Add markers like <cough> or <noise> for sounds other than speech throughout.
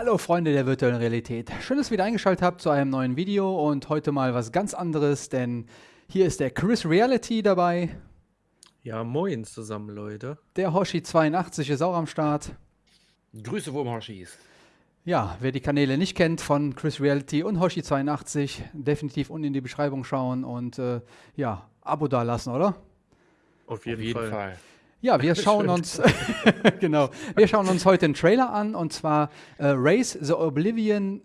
Hallo Freunde der virtuellen Realität. Schön, dass ihr wieder eingeschaltet habt zu einem neuen Video und heute mal was ganz anderes, denn hier ist der Chris Reality dabei. Ja, moin zusammen, Leute. Der Hoshi82 ist auch am Start. Grüße Wurm-Hoshis. Ja, wer die Kanäle nicht kennt von Chris Reality und Hoshi82, definitiv unten in die Beschreibung schauen und äh, ja, Abo da lassen, oder? Auf jeden, Auf jeden Fall. Fall. Ja, wir <laughs> schauen uns <laughs> genau, wir schauen uns heute einen Trailer an und zwar äh, Race the Oblivion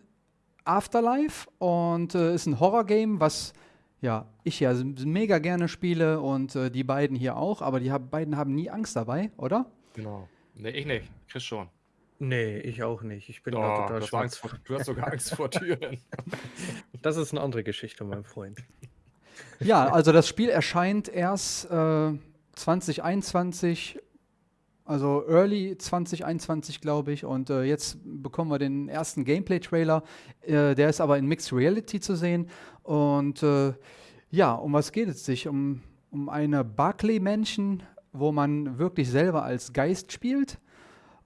Afterlife und äh, ist ein Horror-Game, was ja ich ja mega gerne spiele und äh, die beiden hier auch, aber die hab, beiden haben nie Angst dabei, oder? Genau. Nee, ich nicht. Chris schon. Nee, ich auch nicht. Ich bin da Oh, total du, hast schwach. Angst vor, du hast sogar Angst vor <laughs> Türen. Das ist eine andere Geschichte, mein Freund. Ja, also das Spiel erscheint erst äh, 2021, also Early 2021, glaube ich. Und äh, jetzt bekommen wir den ersten Gameplay-Trailer. Äh, der ist aber in Mixed Reality zu sehen. Und äh, ja, um was geht es sich? Um, um eine Barclay-Menschen, wo man wirklich selber als Geist spielt.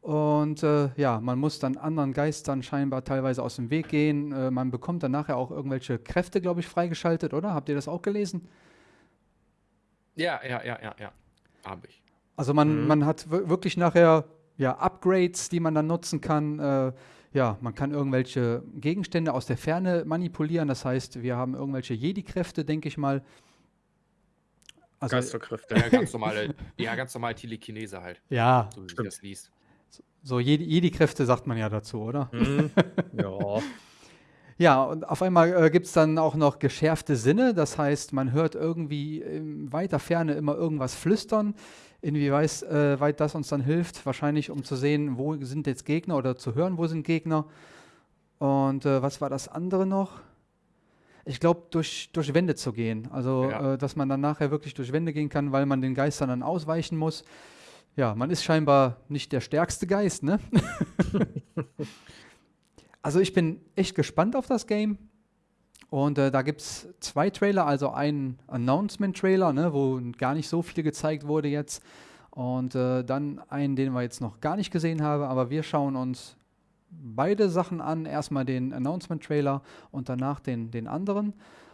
Und äh, ja, man muss dann anderen Geistern scheinbar teilweise aus dem Weg gehen. Äh, man bekommt dann nachher auch irgendwelche Kräfte, glaube ich, freigeschaltet, oder? Habt ihr das auch gelesen? Ja, ja, ja, ja, ja. Hab ich. Also man, Mhm. man hat wir- wirklich nachher ja, Upgrades, die man dann nutzen kann. Äh, ja, man kann irgendwelche Gegenstände aus der Ferne manipulieren. Das heißt, wir haben irgendwelche Jedi-Kräfte, denke ich mal. Also, Geisterkräfte. <laughs> Ja, ganz normale, ja, ganz normal Telekinese halt, ja, so wie das liest. so Jedi- Jedi-Kräfte sagt man ja dazu, oder? Mhm. <laughs> Ja. Ja, und auf einmal äh, gibt es dann auch noch geschärfte Sinne. Das heißt, man hört irgendwie in weiter Ferne immer irgendwas flüstern. Inwieweit äh, weit das uns dann hilft, wahrscheinlich um zu sehen, wo sind jetzt Gegner oder zu hören, wo sind Gegner. Und äh, was war das andere noch? Ich glaube, durch, durch Wände zu gehen. Also, Ja. äh, dass man dann nachher wirklich durch Wände gehen kann, weil man den Geistern dann ausweichen muss. Ja, man ist scheinbar nicht der stärkste Geist, ne? <laughs> also ich bin echt gespannt auf das Game. Und äh, da gibt es zwei Trailer, also einen Announcement-Trailer, ne, wo gar nicht so viel gezeigt wurde jetzt. Und äh, dann einen, den wir jetzt noch gar nicht gesehen haben. Aber wir schauen uns beide Sachen an. Erstmal den Announcement-Trailer und danach den, den anderen.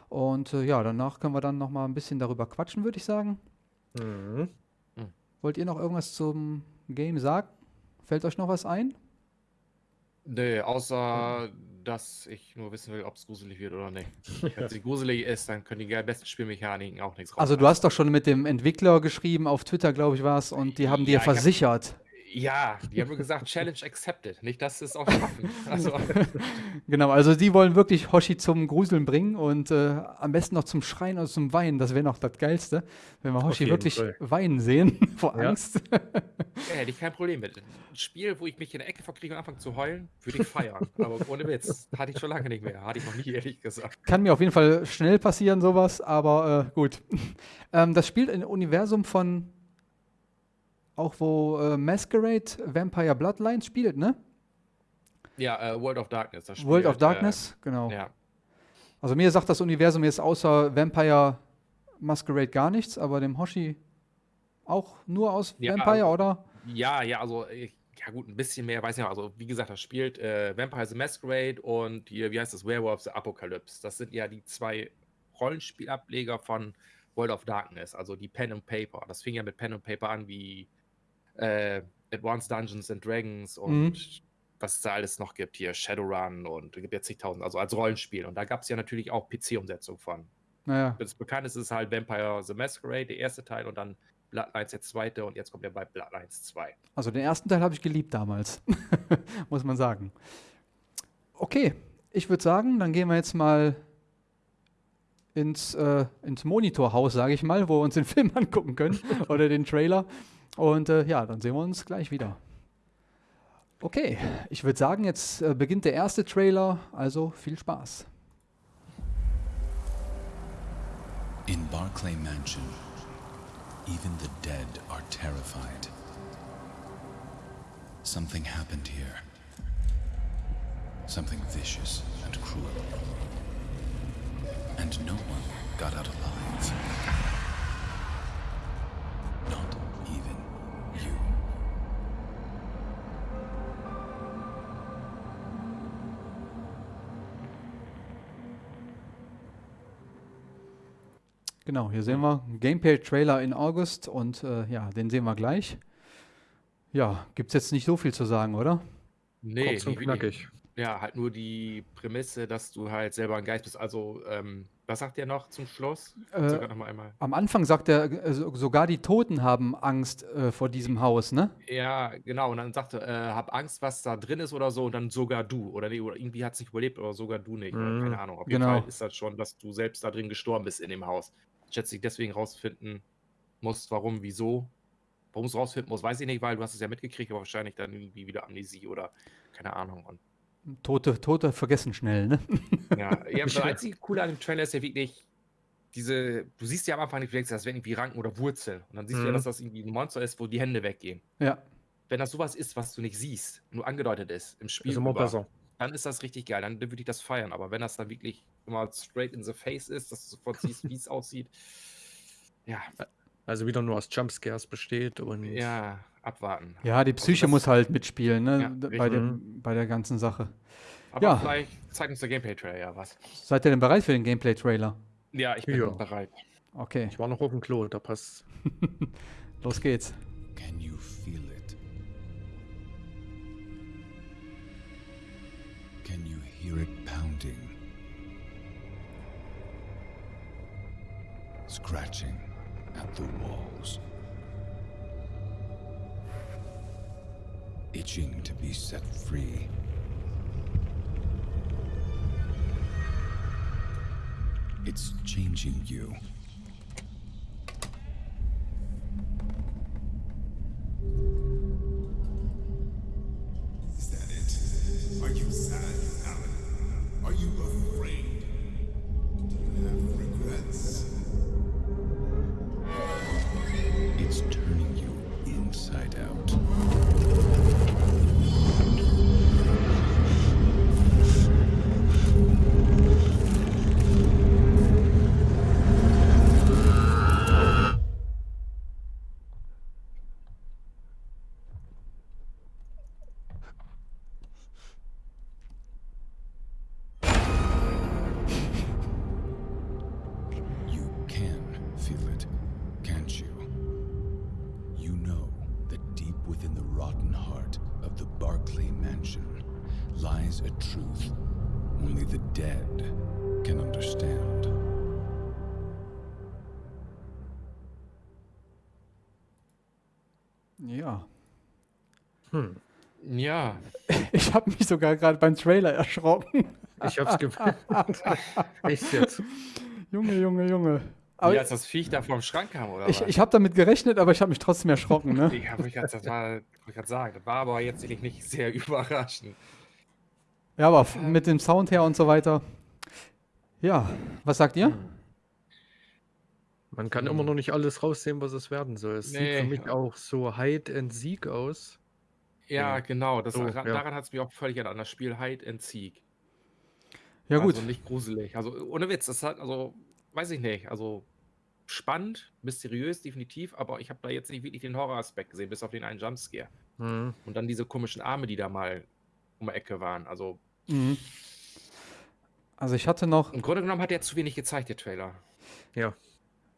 Und äh, ja, danach können wir dann noch mal ein bisschen darüber quatschen, würde ich sagen. Mhm. Wollt ihr noch irgendwas zum Game sagen? Fällt euch noch was ein? Nee, außer, dass ich nur wissen will, ob es gruselig wird oder nicht. <laughs> Wenn es gruselig ist, dann können die besten Spielmechaniken auch nichts Also du hast doch schon mit dem Entwickler geschrieben, auf Twitter, glaube ich, war es, und die haben dir Ja, hab- versichert. Ja, die haben gesagt, <laughs> Challenge accepted. Nicht, dass sie es auch schaffen. Also, <laughs> Genau, also die wollen wirklich Hoshi zum Gruseln bringen und äh, am besten noch zum Schreien oder zum Weinen. Das wäre noch das Geilste, wenn wir Hoshi wirklich Fall. weinen sehen <laughs> vor Ja. Angst. ja, hätte ich kein Problem mit. Ein Spiel, wo ich mich in der Ecke verkriege und anfange zu heulen, würde ich feiern. Aber ohne Witz, hatte ich schon lange nicht mehr. Hatte ich noch nie, ehrlich gesagt. Kann mir auf jeden Fall schnell passieren, sowas, aber äh, gut. ähm, das spielt im Universum von auch wo äh, Masquerade Vampire Bloodlines spielt, ne? Ja, äh, World of Darkness. Das World of spielt, Darkness, genau. Äh, ja. Also mir sagt das Universum jetzt außer Vampire Masquerade gar nichts, aber dem Hoshi auch nur aus Ja, Vampire, also- oder? ja, ja, also, ich, ja gut, ein bisschen mehr, weiß ich nicht. Also, wie gesagt, das spielt äh, Vampire the Masquerade und hier, wie heißt das, Werewolf the Apocalypse. Das sind ja die zwei Rollenspielableger von World of Darkness, also die Pen and Paper. Das fing ja mit Pen and Paper an, wie äh, Advanced Dungeons and Dragons und Mhm. was es da alles noch gibt, hier Shadowrun und es gibt ja zigtausend, also als Rollenspiel. Und da gab es ja natürlich auch PC-Umsetzung von. Naja, Das bekannteste ist halt Vampire the Masquerade, der erste Teil, und dann Bloodlines der zweite, und jetzt kommt er bei Bloodlines 2. also den ersten Teil habe ich geliebt damals, <laughs> muss man sagen. Okay, ich würde sagen, dann gehen wir jetzt mal ins, äh, ins Monitorhaus, sage ich mal, wo wir uns den <laughs> Film angucken können oder den Trailer. Und äh, ja, dann sehen wir uns gleich wieder. Okay, ich würde sagen, jetzt äh, beginnt der erste Trailer, also viel Spaß. In Barclay Mansion, even the dead are terrified. Something happened here. Something vicious and cruel. And no one got out alive. Genau, hier sehen wir Gameplay-Trailer in August und äh, ja, den sehen wir gleich. Ja, gibt es jetzt nicht so viel zu sagen, oder? Nee, Kurz und knackig. Ja, halt nur die Prämisse, dass du halt selber ein Geist bist. Also, ähm, was sagt der noch zum Schluss? Äh, noch mal einmal. Am Anfang sagt er, äh, so- sogar die Toten haben Angst äh, vor diesem Haus, ne? Ja, genau. Und dann sagte, äh, hab Angst, was da drin ist oder so. Und dann sogar du. Oder, nee, oder irgendwie hat es nicht überlebt oder sogar du nicht. Mhm. keine Ahnung. Auf jeden Genau. Fall ist das schon, dass du selbst da drin gestorben bist in dem Haus. Schätze ich deswegen rausfinden musst, warum, wieso. Warum es rausfinden muss, weiß ich nicht, weil du hast es ja mitgekriegt, aber wahrscheinlich dann irgendwie wieder Amnesie oder keine Ahnung. Und Tote, Tote vergessen schnell, ne? <laughs> Ja, ja das einzige Coole an dem Trailer ist ja wirklich diese, du siehst ja am Anfang nicht, das wären irgendwie Ranken oder Wurzeln. Und dann siehst du ja, Mhm. dass das irgendwie ein Monster ist, wo die Hände weggehen. Ja. Wenn das sowas ist, was du nicht siehst, nur angedeutet ist im Spiel, Ist immer über, besser. Dann ist das richtig geil. Dann würde ich das feiern. Aber wenn das dann wirklich immer straight in the face ist, dass du sofort siehst, wie es aussieht, ja, Also wieder nur aus Jumpscares besteht und ja, abwarten. Ja, die Also Psyche das- muss halt mitspielen, ne? Ja, bei, der, bei der ganzen Sache. Aber Ja. vielleicht zeigt uns der Gameplay-Trailer ja was. Seid ihr denn bereit für den Gameplay-Trailer? Ja, ich bin Ja. bereit. Okay, ich war noch auf dem Klo, da passt. <laughs> los geht's. Can you feel it? Can you hear it pounding? Scratching at the walls. Itching to be set free. It's changing you. Truth only the dead can understand. Ja. Hm. Ja, <laughs> Ich habe mich sogar gerade beim Trailer erschrocken. Ich hab's gemerkt. <laughs> Echt jetzt. Junge, Junge, Junge. wie Aber als das Viech da vom Schrank kam, oder ich, was? ich habe damit gerechnet, aber ich habe mich trotzdem erschrocken, ne? <laughs> Ja, ich grad- das war, wollte ich gerade sagen. Das war aber jetzt nicht sehr überraschend. Ja, aber mit dem Sound her und so weiter. Ja, was sagt ihr? Man kann immer noch nicht alles raussehen, was es werden soll. Es sieht für Nee. mich auch so Hide and Seek aus. Ja, Ja. genau. Das, So, daran ja. hat es mich auch völlig erinnert, an das Spiel Hide and Seek. Ja, gut. Also nicht gruselig. Also ohne Witz, das hat, also, weiß ich nicht. Also spannend, mysteriös, definitiv, aber ich habe da jetzt nicht wirklich den Horroraspekt gesehen, bis auf den einen Jumpscare. Hm. Und dann diese komischen Arme, die da mal um die Ecke waren. Also Mhm. Also ich hatte noch, im Grunde genommen hat er zu wenig gezeigt, der Trailer. Ja.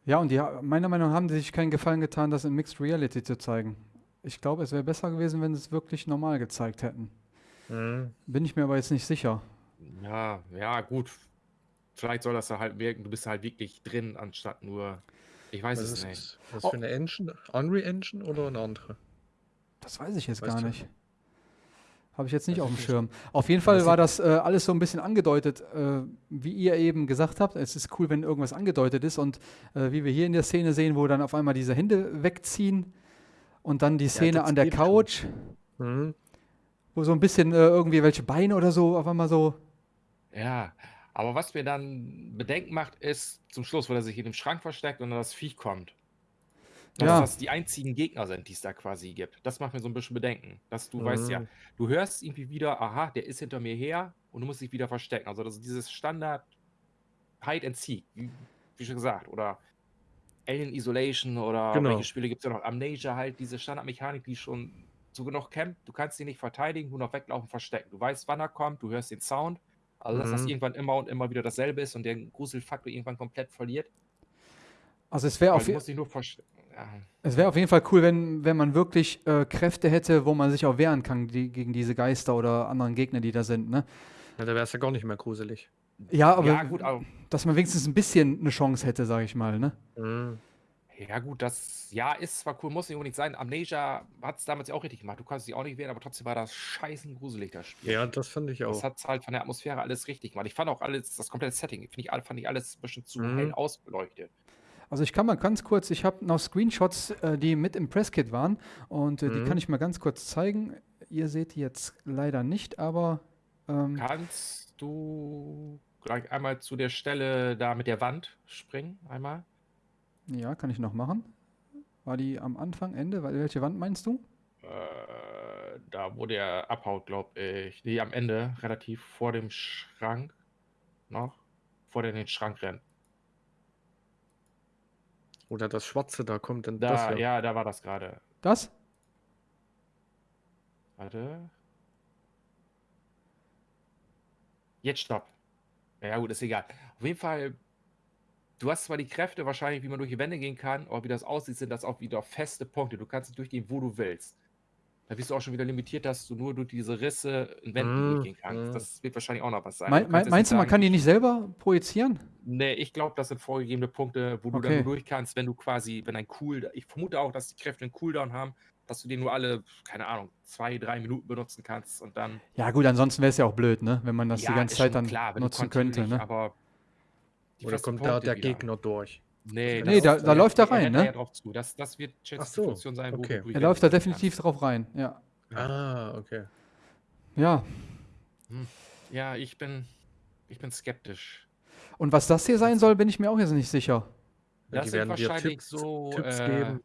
ja, und die, meiner Meinung nach haben die sich keinen Gefallen getan, das in Mixed Reality zu zeigen. Ich glaube, es wäre besser gewesen, wenn sie es wirklich normal gezeigt hätten. Hm. Bin ich mir aber jetzt nicht sicher. Ja, ja, gut. Vielleicht soll das da halt wirken, du bist halt wirklich drin, anstatt nur. Ich weiß Was es ist nicht. das? Was für eine Engine? Unreal Engine oder eine andere? Das weiß ich jetzt Weißt gar du? nicht. Habe ich jetzt nicht Weiß auf dem. Schirm. Auf jeden Fall war das äh, alles so ein bisschen angedeutet, äh, wie ihr eben gesagt habt. Es ist cool, wenn irgendwas angedeutet ist und äh, wie wir hier in der Szene sehen, wo dann auf einmal diese Hände wegziehen und dann die Szene das an der. Couch, Hm. wo so ein bisschen äh, irgendwie welche Beine oder so auf einmal so. Ja, aber was mir dann Bedenken macht, ist zum Schluss, wo er sich in dem Schrank versteckt und dann das Viech kommt. Dass Ja. das die einzigen Gegner sind, die es da quasi gibt. Das macht mir so ein bisschen Bedenken. Dass du weißt ja, Mhm. du hörst irgendwie wieder, aha, der ist hinter mir her und du musst dich wieder verstecken. Also das ist dieses Standard Hide and Seek, wie, wie schon gesagt, oder Alien Isolation oder Genau. welche Spiele gibt es ja noch? Amnesia halt, diese Standardmechanik, die schon so genug kennt. Du kannst ihn nicht verteidigen, nur noch weglaufen, verstecken. Du weißt, wann er kommt, du hörst den Sound. Also, dass das Mhm. irgendwann immer und immer wieder dasselbe ist und der Gruselfaktor irgendwann komplett verliert. Also es wäre auf, du je- es wär auf jeden Fall cool, wenn, wenn man wirklich äh, Kräfte hätte, wo man sich auch wehren kann die, gegen diese Geister oder anderen Gegner, die da sind. Ne? Ja, da wäre es ja gar nicht mehr gruselig. Ja, aber ja, gut, aber, dass man wenigstens ein bisschen eine Chance hätte, sage ich mal. Ne? Mhm. ja, gut, das ja ist zwar cool, muss nicht unbedingt sein. Amnesia hat es damals ja auch richtig gemacht. Du kannst dich auch nicht wehren, aber trotzdem war das scheißen gruselig, das Spiel. Ja, das fand ich Das auch. hat halt von der Atmosphäre alles richtig gemacht. Ich fand auch alles, das komplette Setting, finde ich, fand ich alles ein bisschen zu Mhm. hell ausbeleuchtet. Also ich kann mal ganz kurz, ich habe noch Screenshots, äh, die mit im Presskit waren und äh, die Mhm. kann ich mal ganz kurz zeigen. Ihr seht die jetzt leider nicht, aber ähm, Kannst du gleich einmal zu der Stelle da mit der Wand springen? Einmal? ja, kann ich noch machen. War die am Anfang, Ende? Welche Wand meinst du? Äh, da, wo der abhaut, glaube ich. Nee, am Ende, relativ vor dem Schrank. Noch. Vor der in den Schrank rennt. Oder das Schwarze da kommt dann Da, das ja. ja, da war das gerade. Das? Warte. Jetzt stopp. Ja, gut, ist egal. Auf jeden Fall, du hast zwar die Kräfte wahrscheinlich, wie man durch die Wände gehen kann, aber wie das aussieht, sind das auch wieder feste Punkte. Du kannst durchgehen, wo du willst. Da bist du auch schon wieder limitiert, dass du nur durch diese Risse in Wänden Mm, durchgehen kannst. mm. Das wird wahrscheinlich auch noch was sein. Mein, Du meinst du, man kann die nicht selber projizieren? Nee, ich glaube, das sind vorgegebene Punkte, wo du dann Okay. nur durch kannst, wenn du quasi, wenn ein Cooldown, ich vermute auch, dass die Kräfte einen Cooldown haben, dass du den nur alle, keine Ahnung, zwei, drei Minuten benutzen kannst und dann Ja gut, ansonsten wäre es ja auch blöd, ne? wenn man das Ja, die ganze Zeit dann klar, nutzen könnte. Ne? Aber Oder kommt da der wieder. Gegner durch? Nee, Nee, da- da läuft er rein, ne? zu. Das, das wird ich, so, sein, wo okay. Er läuft da definitiv drauf rein, ja. Ja. Ah, okay. Ja. kannst. Ja, ich bin, ich bin skeptisch. Und was das hier sein soll, bin ich mir auch jetzt nicht sicher. Ja, Das die sind werden wahrscheinlich Tipps, so, Tipps äh, geben.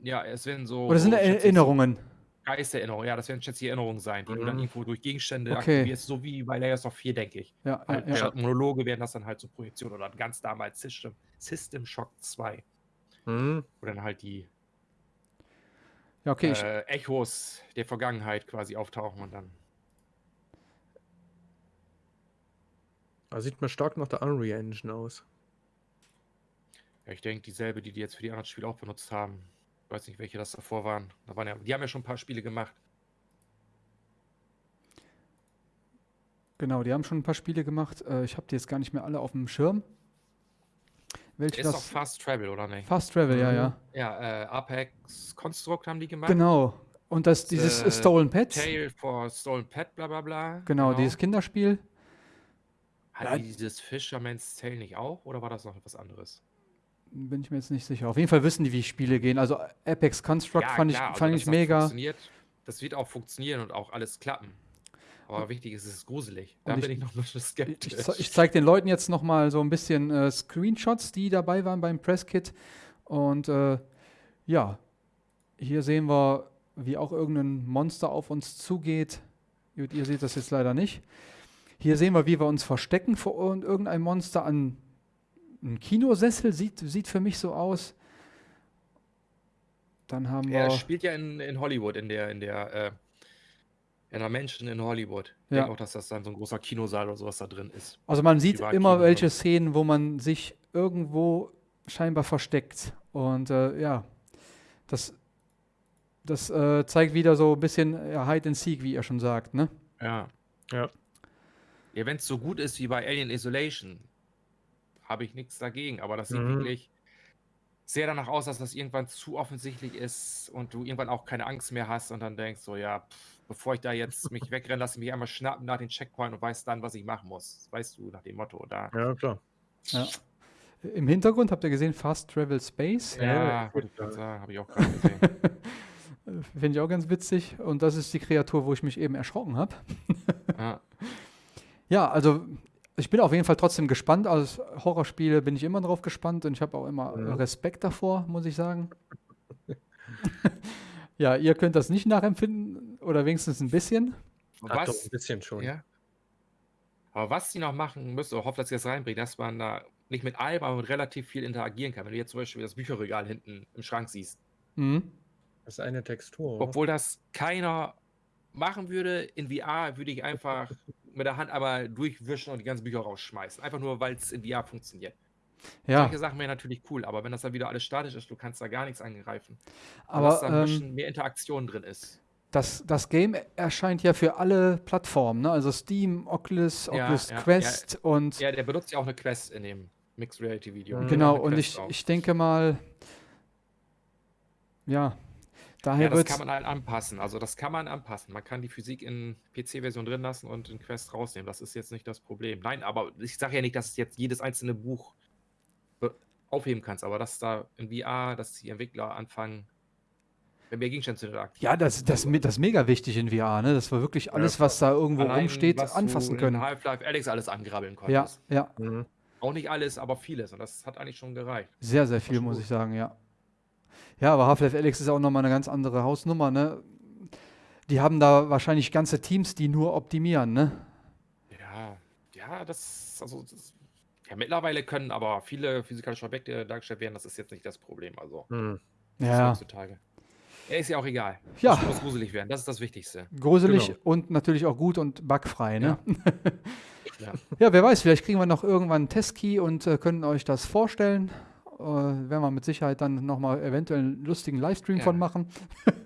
Ja, es werden so. Oder sind Erinnerungen? So Geistererinnerungen, ja, das werden ich Erinnerungen sein, die du dann Mhm. irgendwo durch Gegenstände Okay. aktivierst, so wie bei Layers of 4, denke ich. Ja, Halt, ja. Statt Monologe werden das dann halt so Projektionen oder ganz damals System, System Shock 2, Mhm. wo dann halt die ja okay. Äh, Echos der Vergangenheit quasi auftauchen und dann. Da sieht mir stark nach der Unreal Engine aus. Ja, ich denke, dieselbe, die die jetzt für die anderen Spiele auch benutzt haben. Ich weiß nicht, welche das davor waren. Da waren ja, die haben ja schon ein paar Spiele gemacht. genau, die haben schon ein paar Spiele gemacht. Äh, ich habe die jetzt gar nicht mehr alle auf dem Schirm. Welche Ist doch das? Fast Travel, oder nicht? Fast Travel, ja, Mhm. ja. Ja, äh, Apex Construct haben die gemacht. Genau. Und das, dieses Äh, Stolen Pets. Tale for Stolen Pet, bla bla bla. Genau, dieses Kinderspiel. Hat Ja. die dieses Fisherman's Tale nicht auch? Oder war das noch etwas anderes? Bin ich mir jetzt nicht sicher. Auf jeden Fall wissen die, wie Spiele gehen. Also Apex Construct fand ich, klar, also, fand dass ich mega. funktioniert, Das wird auch funktionieren und auch alles klappen. Aber wichtig ist, es ist gruselig. Da Und bin ich- ich noch ein bisschen Ich, skeptisch. ich, ich zeige den Leuten jetzt noch mal so ein bisschen äh, Screenshots, die dabei waren beim Presskit. Und äh, ja, hier sehen wir, wie auch irgendein Monster auf uns zugeht. Gut, ihr seht das jetzt leider nicht. Hier sehen wir, wie wir uns verstecken vor ir- irgendeinem Monster an einem Kinosessel. Sieht, sieht für mich so aus. Dann haben wir. Er spielt ja in, in Hollywood, in der, in der, äh, in einer Menschen in Hollywood. Ich Ja. denke auch, dass das dann so ein großer Kinosaal oder sowas da drin ist. Also man sieht Privatkino immer oder welche. Szenen, wo man sich irgendwo scheinbar versteckt. Und äh, ja, das, das äh, zeigt wieder so ein bisschen ja, Hide and Seek, wie ihr schon sagt. Ne? Ja. Ja. Ja, wenn es so gut ist wie bei Alien Isolation, habe ich nichts dagegen. Aber das sieht Mhm. wirklich sehr danach aus, dass das irgendwann zu offensichtlich ist und du irgendwann auch keine Angst mehr hast und dann denkst so, ja, pff, bevor ich da jetzt <laughs> mich wegrenne, lasse ich mich einmal schnappen nach den Checkpoint und weiß dann, was ich machen muss. Weißt du, nach dem Motto. Da. Ja, klar. Ja. Im Hintergrund habt ihr gesehen Fast Travel Space. Ja, Ja, wollte ich ja. gerade sagen, habe ich auch gerade gesehen. <laughs> Finde ich auch ganz witzig. Und das ist die Kreatur, wo ich mich eben erschrocken habe. ja. <laughs> Ja, also ich bin auf jeden Fall trotzdem gespannt. Als Horrorspiele bin ich immer drauf gespannt und ich habe auch immer Mhm. Respekt davor, muss ich sagen. <laughs> ja, ihr könnt das nicht nachempfinden oder wenigstens ein bisschen. Ach, doch, Was, ein bisschen schon. Ja. Aber was die noch machen müssen, oder hoffe, dass sie das reinbringen, dass man da nicht mit allem, aber mit relativ viel interagieren kann. Wenn du jetzt zum Beispiel das Bücherregal hinten im Schrank siehst. Mhm. Das ist eine Textur. oder? Obwohl das keiner machen würde, in VR würde ich einfach mit der Hand aber durchwischen und die ganzen Bücher rausschmeißen. Einfach nur, weil es in VR funktioniert. Ja, Solche Sachen wären natürlich cool, aber wenn das dann wieder alles statisch ist, du kannst da gar nichts angreifen. Aber dass da ein ähm, bisschen mehr Interaktion drin ist. das, das Game erscheint ja für alle Plattformen, ne? Also Steam, Oculus, Ja, Oculus ja, ja. Quest und Ja, der benutzt ja auch eine Quest in dem Mixed Reality Video. Mhm. genau, und Quest ich, auch. ich denke mal, ja, daher Ja, das kann man halt anpassen. Also das kann man anpassen. Man kann die Physik in PC-Version drin lassen und in Quest rausnehmen. Das ist jetzt nicht das Problem. Nein, aber ich sage ja nicht, dass du jetzt jedes einzelne Buch be- aufheben kannst, aber dass da in VR, dass die Entwickler anfangen, mehr Gegenstände zu interaktieren. Ja, das, das, das ist mega wichtig in VR, ne? Dass wir wirklich alles, was da irgendwo Allein, rumsteht, was anfassen du können. In Half-Life Alex alles angrabbeln Ja, konntest. ja, Mhm. Auch nicht alles, aber vieles. Und das hat eigentlich schon gereicht. sehr, sehr viel, muss gut. ich sagen, ja. Ja, aber Half-Life Alyx ist auch nochmal eine ganz andere Hausnummer, ne? Die haben da wahrscheinlich ganze Teams, die nur optimieren, ne? Ja, ja, das, also, das, ja, mittlerweile können aber viele physikalische Objekte dargestellt werden. Das ist jetzt nicht das Problem. Also, das ist Ja, heutzutage. Ja, ist ja auch egal. Ja. Es muss gruselig werden. Das ist das Wichtigste. gruselig Genau. und natürlich auch gut und bugfrei, ne? Ja. <laughs> Ja, wer weiß, vielleicht kriegen wir noch irgendwann einen Testkey und äh, können euch das vorstellen. Äh, werden wir mit Sicherheit dann nochmal eventuell einen lustigen Livestream Ja. von machen. <laughs>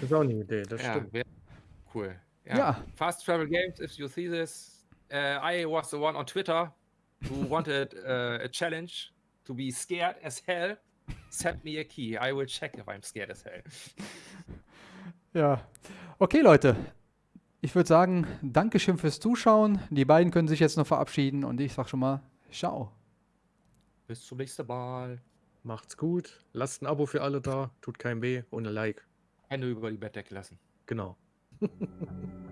Das ist auch eine Idee, das Ja, stimmt. cool. Ja. Ja. Fast Travel Games, if you see this. Uh, I was the one on Twitter who <laughs> wanted uh, a challenge to be scared as hell. Send me a key. I will check if I'm scared as hell. Ja. Okay, Leute. Ich würde sagen, Dankeschön fürs Zuschauen. Die beiden können sich jetzt noch verabschieden und ich sag schon mal, ciao. Bis zum nächsten Mal. Macht's gut. Lasst ein Abo für alle da. Tut keinem weh. Und ein Like. Hände über die Bettdecke lassen. Genau. <laughs>